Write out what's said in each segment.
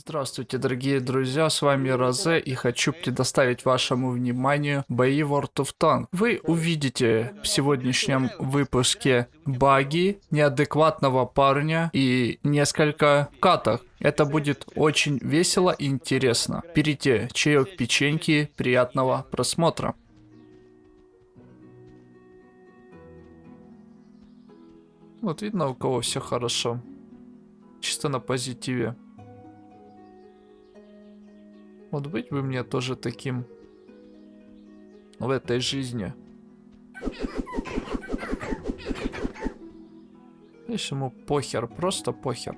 Здравствуйте, дорогие друзья, с вами Розе и хочу предоставить вашему вниманию бои World of Tank. Вы увидите в сегодняшнем выпуске баги, неадекватного парня и несколько каток. Это будет очень весело и интересно. Берите чаек, печеньки, приятного просмотра. Вот видно, у кого все хорошо. Чисто на позитиве. Вот быть бы мне тоже таким в этой жизни. Видишь, ему похер, просто похер.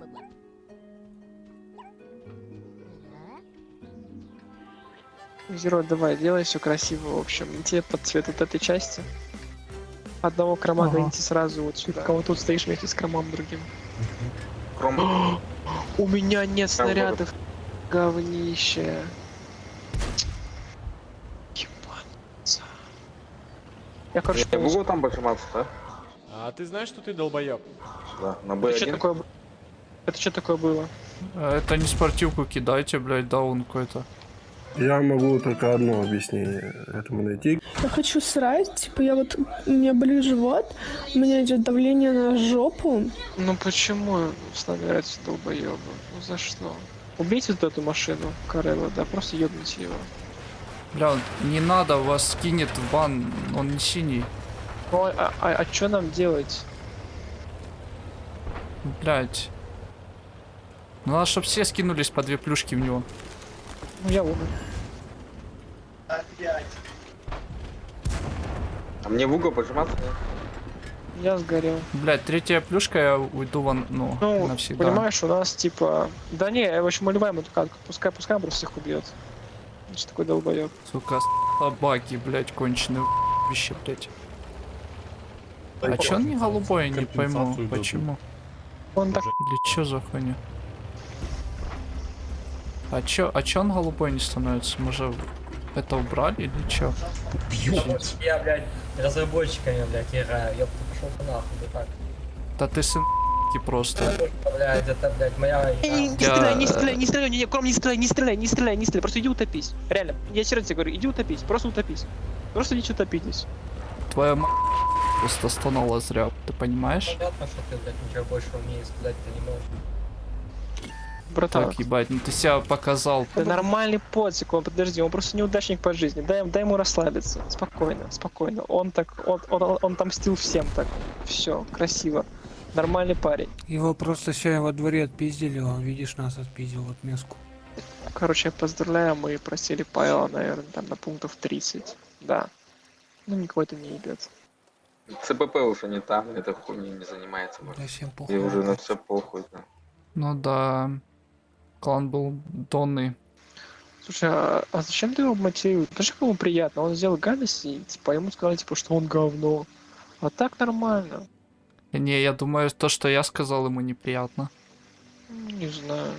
Зеро, давай, делай все красиво, в общем. Тебе под цвет вот этой части. Одного крома Ага. гоните сразу вот сюда. Кого тут стоишь вместе с кромом другим. Кром. У меня нет снарядов. Говнище. Ебаться. Я, короче, Я могу там поджиматься, да? А ты знаешь, что ты долбоеб? Да, на Это что B1. такое? б- Это что такое было? А Это не спортивку кидайте, блядь, даун какой-то. Я могу только одно объяснение этому найти. Я хочу срать, типа я вот, у меня болит живот, у меня идет давление на жопу. Ну почему с нами играть долбоебы? Ну за что? Убейте вот эту машину, Карелла, да, просто ебните его. Бля, не надо, вас скинет в бан, он не синий. Ну а, а, а что нам делать? Блядь. Ну надо, чтобы все скинулись по две плюшки в него. Ну я умер. А мне в угол поджиматься? Я сгорел. Блядь, третья плюшка, я уйду вон, ну, Ну, навсегда. понимаешь, у нас типа... Да не, в общем, мы любаем эту катку. Пускай, пускай он просто всех убьет. Что такой долбоеб? Сука, собаки, блядь, конченые вещи, блядь. А чё он не голубой, я не пойму, почему? Он так... Или чё за хуйня? А чё, а чё он голубой не становится? Мы же это убрали или чё? Я, блядь, разработчиками, блядь, играю. Ёпта, пошел ты нахуй, да так. Да ты сын просто. Блядь, это, блядь, моя Не, не, игра. не Я- стреляй, не стреляй, не стреляй, не, не, Кром, не стреляй, не стреляй, не стреляй, не стреляй, просто иди утопись. Реально, я серьезно тебе говорю, иди утопись, просто утопись. Просто идите утопитесь. Твоя м... просто стонала зря, ты понимаешь? Понятно, что ты, блядь, ничего больше умеешь сказать ты не можешь. Братан, Так, ебать, ну ты себя показал. это нормальный подсик, он, подожди, он просто неудачник по жизни. Дай, дай ему расслабиться, спокойно, спокойно. Он так, он, он, он отомстил всем так. Все, красиво. Нормальный парень. Его просто сегодня во дворе отпиздили, он, видишь, нас отпиздил вот меску. Короче, я поздравляю, мы просили Павела, наверное, там на пунктов 30. Да. Ну, никого это не ебет. ЦПП уже не там, этой хуйней не занимается. Да может. всем И похуй. уже на все похуй. Да. Ну да. Клан был донный. Слушай, а, а зачем ты его мотивируешь? Даже ему приятно, он сделал гадость, и типа, ему сказали, типа, что он говно. А так нормально. Не, я думаю, то, что я сказал, ему неприятно. Не знаю.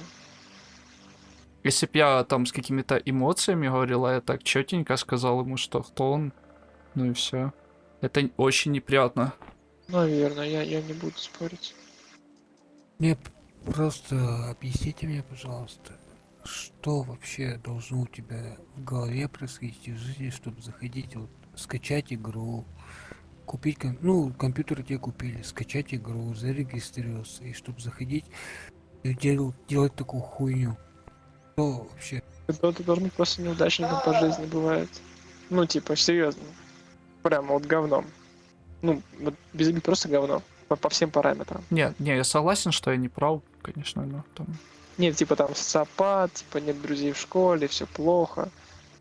Если б я там с какими-то эмоциями говорил, а я так четенько сказал ему, что кто он, ну и все. Это очень неприятно. Наверное, я, я не буду спорить. Мне п- просто объясните мне, пожалуйста, что вообще должно у тебя в голове происходить в жизни, чтобы заходить, вот, скачать игру, купить, ком- ну, компьютер тебе купили, скачать игру, зарегистрироваться, и чтобы заходить и дел- делать такую хуйню. Что вообще? Должен быть просто неудачником по жизни, бывает. Ну, типа, серьезно. Прямо вот говном. Ну, вот без просто говно. По, по всем параметрам. Не, не, я согласен, что я не прав, конечно, но там... Нет, типа там социопат, типа нет друзей в школе, все плохо.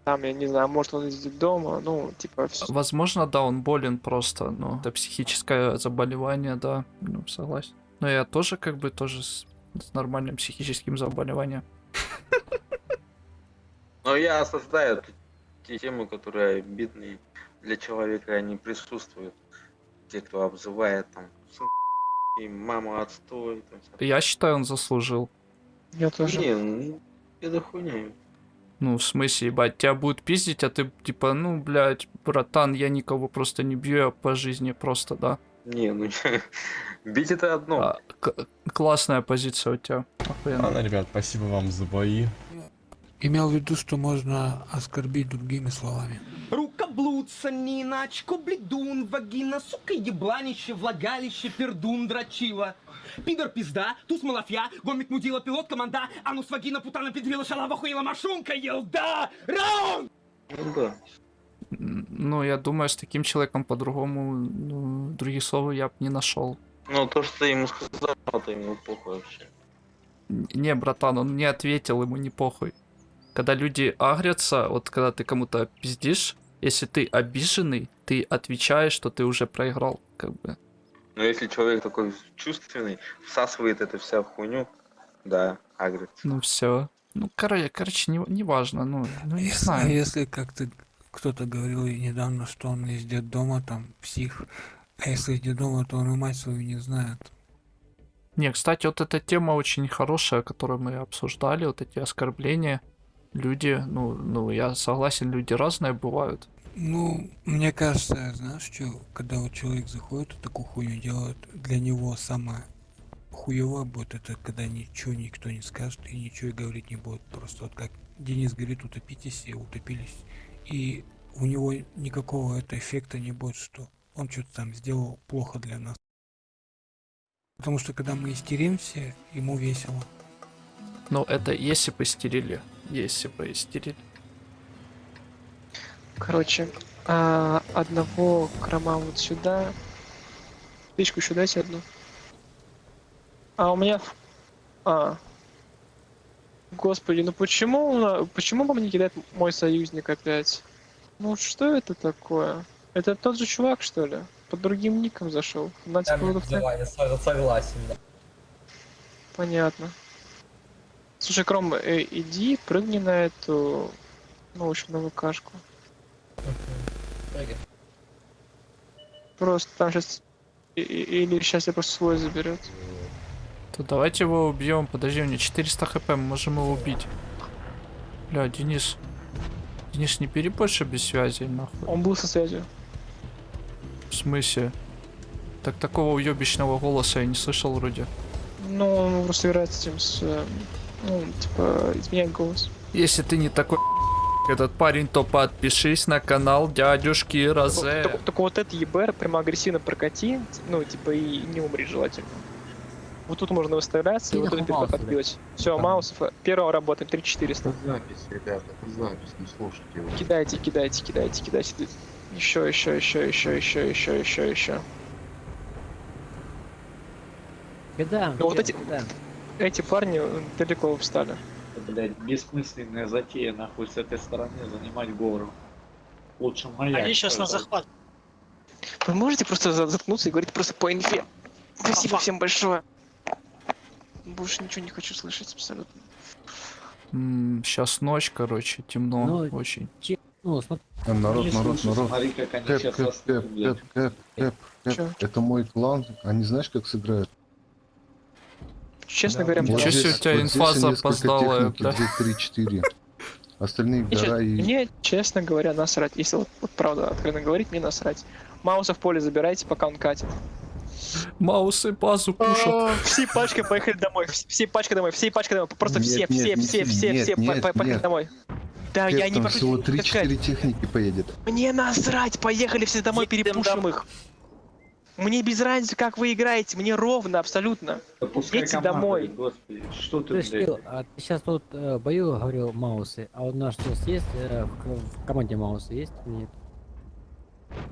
Там, я не знаю, может он из дома, ну, типа, всё. Возможно, да, он болен просто, но это психическое заболевание, да, ну, согласен. Но я тоже как бы тоже с, с нормальным психическим заболеванием. Но я осуждаю т- те темы, которые обидные для человека, они присутствуют. Те, кто обзывает там и мама отстой. Там. Я считаю, он заслужил. я тоже. Не, ну, это хуйня. Ну, в смысле, ебать, тебя будут пиздить, а ты типа, ну, блядь, братан, я никого просто не бью, я по жизни просто, да. Не, ну бить это одно. А, классная позиция у тебя. Охуенно. Ладно, ребят, спасибо вам за бои. Имел в виду, что можно оскорбить другими словами. Рукоблудца, Ниначко, бледун, вагина, сука, ебланище, влагалище, пердун, дрочила. Пидор пизда, туз малафья, гомик мудила, пилот команда, анус вагина, путана, педрила, шалава, хуила, машунка, елда, раунд! Ну Ну, я думаю, с таким человеком по-другому, ну, других слов я бы не нашел. Ну то, что ты ему сказал, это ему похуй вообще. Не, братан, он не ответил, ему не похуй. Когда люди агрятся, вот когда ты кому-то пиздишь, если ты обиженный, ты отвечаешь, что ты уже проиграл, как бы. Но если человек такой чувственный, всасывает эту вся хуйню, да, агрит. Ну все. Ну, короче, короче, не, не важно, ну, ну не Если, знаю. если как-то кто-то говорил и недавно, что он из детдома, там, псих, а если из детдома, то он и мать свою не знает. Не, кстати, вот эта тема очень хорошая, которую мы обсуждали, вот эти оскорбления. Люди, ну, ну, я согласен, люди разные бывают. Ну, мне кажется, знаешь что, когда вот человек заходит и такую хуйню делает, для него самое хуевое будет это, когда ничего никто не скажет и ничего и говорить не будет. Просто вот как Денис говорит, утопитесь и утопились. И у него никакого это эффекта не будет, что он что-то там сделал плохо для нас. Потому что когда мы истеримся, ему весело. Но это если бы истерили. Если бы истерили. Короче, а, одного крома вот сюда. Спичку еще дайте одну. А у меня... А. Господи, ну почему, почему по мне кидает мой союзник опять? Ну что это такое? Это тот же чувак, что ли? Под другим ником зашел. На Я, вот так- я со- согласен, да. Понятно. Слушай, Кром, э, иди, прыгни на эту... Ну, в общем, на ВКшку. Прыгай. Просто там сейчас... Или сейчас я просто свой заберет. То давайте его убьем. Подожди, у него 400 хп, мы можем его убить. Бля, Денис. Денис, не бери больше без связи, нахуй. Он был со связью. В смысле? Так такого уебищного голоса я не слышал вроде. Ну, он просто играет с этим с... Ну, типа, изменяет голос. Если ты не такой этот парень, то подпишись на канал дядюшки Розе. Так, только вот этот ЕБР прямо агрессивно прокати, ну, типа, и не умри желательно. Вот тут можно выставляться, и вот тут переход отбить. Все, Маусов, э, первого работаем, 3400. запись, ребята, это запись, не слушайте его. Кидайте, кидайте, кидайте, кидайте. Еще, еще, еще, еще, еще, еще, еще, еще. Кидаем, Ну, вот эти- кидаем. Эти парни э, далеко встали. Блять, бессмысленная затея, нахуй, с этой стороны занимать гору. Лучше моя. Они сейчас на захват. Вы можете просто за- заткнуться и говорить просто по инфе? Спасибо всем большое. Больше ничего не хочу слышать абсолютно. Сейчас ночь, короче, темно Ну, очень. Ну, смотри, Народ, народ, народ. Смотри, как они Кэп, сейчас кэп, кэп, блядь. кэп, кэп, кэп, кэп. Это мой клан. Они знаешь, как сыграют? Честно Да, говоря, Ничего мне себе, у тебя инфа запоздалая, техники, бля. Здесь 3-4. Остальные гора и... мне, честно говоря, насрать. Если вот, вот правда откровенно говорить, мне насрать. Мауса в поле забирайте, пока он катит. Маусы базу пушат. Всей пачкой поехали домой. вс- Всей пачкой домой. Всей пачкой домой. Просто Нет, все, нет, все, все, все, все, все. Поехали нет. домой. Да, я не прошу всего тебя таскать. 3-4 техники поедет. Мне насрать, поехали все домой, перепушим их. Мне без разницы, как вы играете, мне ровно, абсолютно. Да команда, домой. Господи, что ты, блядь? Кирилл, а ты сейчас тут э, бою говорил Маусы, а у нас сейчас есть э, в, в команде Маусы есть? Нет.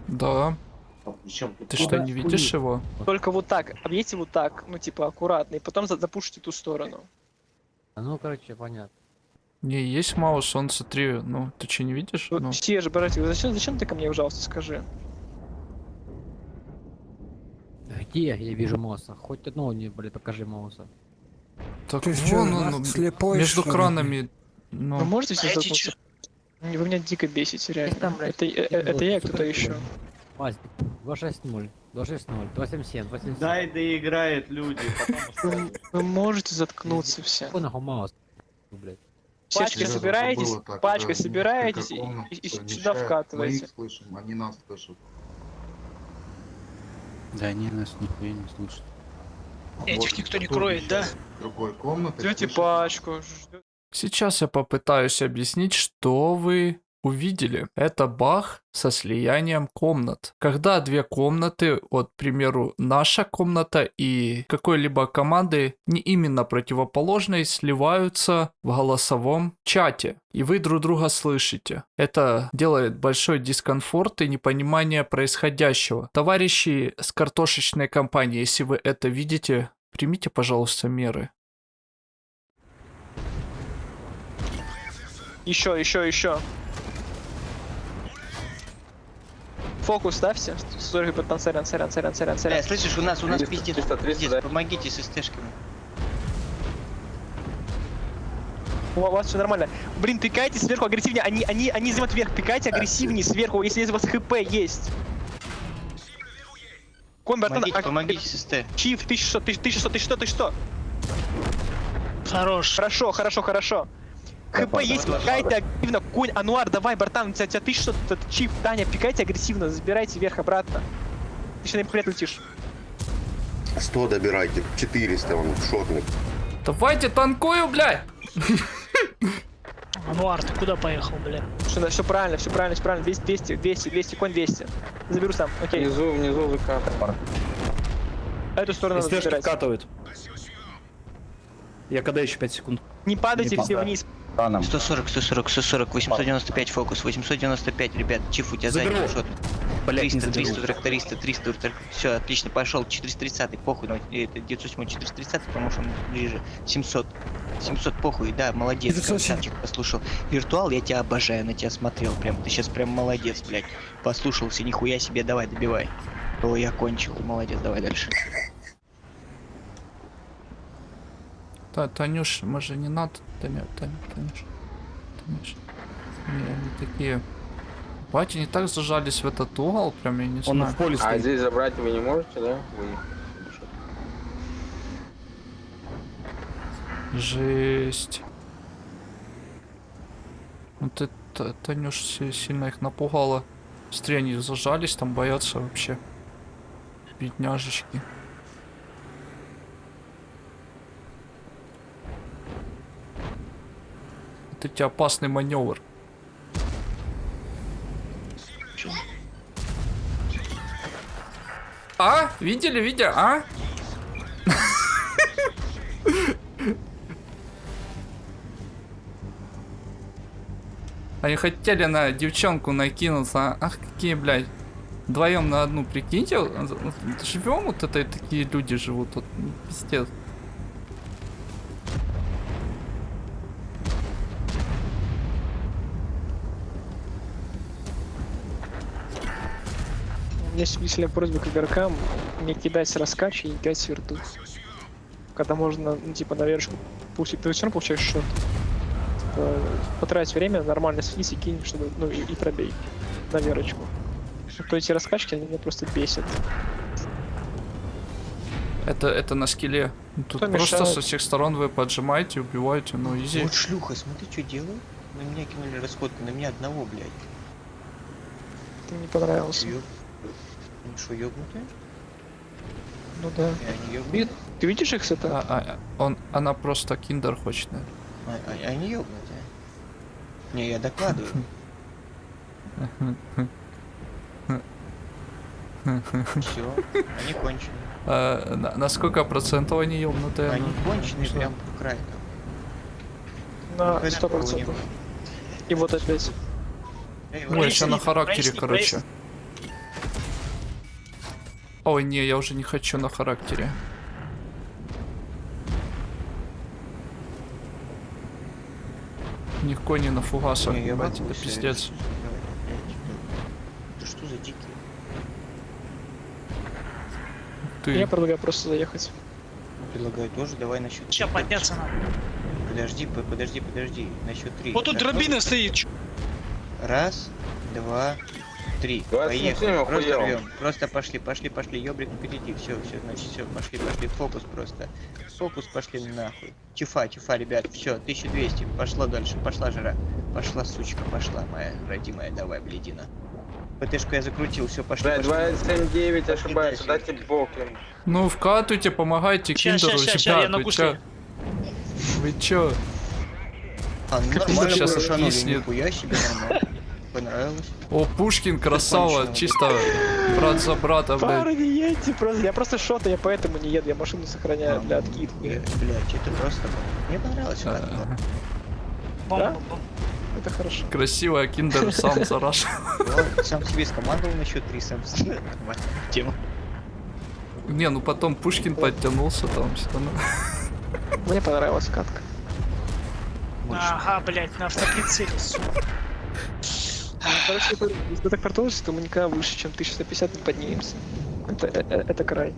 Да. А Ты что, не видишь его? Только вот так, объедьте вот так, ну типа аккуратно, и потом за- запушите ту сторону. А ну, короче, понятно. Не, есть Маус, он, смотри, ну, ты что, не видишь? Вот Ну, все же, братья, зачем, зачем ты ко мне, пожалуйста, скажи? Где я вижу Мауса? Хоть одного не, блядь, покажи Мауса. так Ты вон он, слепой, между что кранами. Вы Ну, можете все эти заткнуться? Вы меня дико бесите, реально. там, блядь, это, это я и кто-то еще. Мазик, 260, 260, 277, 277. Дай доиграет люди, потом Вы, вы можете заткнуться все. Блядь. Пачкой собираетесь, пачкой да, собираетесь и, сюда Мы вкатываете. их слышим, они нас слышат. Да они нас нихуя не слушают. Этих никто не кроет, да? Другой комнаты. Ждете пачку. Сейчас я попытаюсь объяснить, что вы увидели. Это баг со слиянием комнат. Когда две комнаты, вот, к примеру, наша комната и какой-либо команды, не именно противоположной, сливаются в голосовом чате. И вы друг друга слышите. Это делает большой дискомфорт и непонимание происходящего. Товарищи с картошечной компании, если вы это видите, примите, пожалуйста, меры. Еще, еще, еще. Фокус ставьте. Сорри, братан, сорян, сорян, сорян, сорян, Э, сорян. слышишь, у нас, у нас 300, пиздец, 300, 300, пиздец, да. помогите с СТшками. У вас все нормально. Блин, пикайте сверху агрессивнее. Они, они, они занимают вверх. Пикайте агрессивнее сверху, если у вас хп есть. Кон, братан, Помогите, а- помогите с СТ. Чиф, ты что, ты, ты что, ты что, ты что? Хорош. Хорошо, хорошо, хорошо. ХП есть, пикайте агрессивно. Конь, Ануар, давай, братан, у тебя, у тебя ты что, тут, Чиф, Таня, пикайте агрессивно, забирайте вверх обратно. Ты сейчас на них летишь. 100 добирайте, 400 он шотный. Давайте танкую, блядь! Ануар, ты куда поехал, бля? Все, все правильно, все правильно, все правильно. 200, 200, 200, 200, конь 200. Заберу сам, окей. Внизу, внизу выкат. Эту сторону надо забирать. Я когда еще 5 секунд? Не падайте Не все падай. вниз. 140, 140, 140, 895 фокус, 895, ребят, чиф, у тебя задний шот. Блять, не 300, заберу. 300, тракториста, 300, все, отлично, пошел, 430, похуй, это 907, 430, потому что он ближе, 700, 700, похуй, да, молодец, 907. красавчик, послушал. Виртуал, я тебя обожаю, на тебя смотрел, прям, ты сейчас прям молодец, блядь, послушался, нихуя себе, давай, добивай. О, я кончил, молодец, давай дальше. Та, Танюш, может не надо? Таня, Таня, Танюш. Танюш. Не, они такие... Батя не так зажались в этот угол, прям я не Он знаю. в поле А стоит. здесь забрать вы не можете, да? Вы... Жесть. Ну ты, Та- Танюш, си- сильно их напугала. Быстрее они зажались, там боятся вообще. Бедняжечки. Это тебе опасный маневр. А? Видели, видели, а? Они хотели на девчонку накинуться. Ах, какие, блядь. Вдвоем на одну, прикиньте. Живем вот это, такие люди живут. Вот, пиздец. Есть веселая просьба к игрокам не кидать с раскачи и не кидать с верту. Когда можно, ну, типа, на верочку пустить, ты все равно получаешь шот. Типа, потратить время, нормально слизь и кинь, чтобы, ну, и, и пробей на верочку. То эти раскачки, они меня просто бесят. Это, это на скилле. Тут Кто просто мешает? со всех сторон вы поджимаете, убиваете, ну изи. Вот шлюха, смотри, что делаю. На меня кинули расходку, на меня одного, блядь. Ты мне понравился. Ёб... Они что, ёбнутые? Ну да. И они ёбнутые? Ты видишь их с это? А, а, он, она просто киндер хочет, наверное. А, а- они ёбнутые? Не, я докладываю. Все, они кончены. А, на, на сколько процентов они ёбнутые? Они Ну, кончены что? прям по краю. На сто процентов. И вот опять. Эй, Ой, вот еще на характере, короче. Ой, не, я уже не хочу на характере. Ни кони на фугасах, Не, могу, это пиздец. Это что за дикие? Ты, Я предлагаю просто заехать. Предлагаю тоже, давай на счет Ща три. подняться надо. Подожди, по- подожди, подожди. На счет три. Вот тут дробина стоит. Раз, два, три. 27 Поехали. Просто рвем. Просто пошли, пошли, пошли. Ёбрик впереди. Все, все, значит, все, пошли, пошли. Фокус просто. Фокус пошли нахуй. Чифа, чифа, ребят. Все, 1200. Пошла дальше. Пошла жара. Пошла, сучка, пошла, моя родимая. Давай, бледина. ПТшку я закрутил, все, пошли. Блядь, пошли. 279 ошибается, дайте бок им. Ну, вкатывайте, помогайте Ща, киндеру, ща, ща, ща, вы чё? Вы чё? А, ну нормально, сейчас откиснет. нихуя себе, нормально. Понравилось. О, Пушкин, красава, чисто брат за брата, блядь. Парни, не едьте просто. Я просто шота, я поэтому не еду, я машину сохраняю для откидки. Блять, это просто... Мне понравилось. А. Да? Это хорошо. Красиво, а киндер сам зараш. Сам себе скомандовал на счет 3, сам. Тема. Не, ну потом Пушкин подтянулся там все равно. Мне понравилась катка. Ага, блядь, на автоприцеле, сука. Короче, если так продолжишь, то мы никогда выше, чем 1150 не поднимемся. Это, э- э- это край.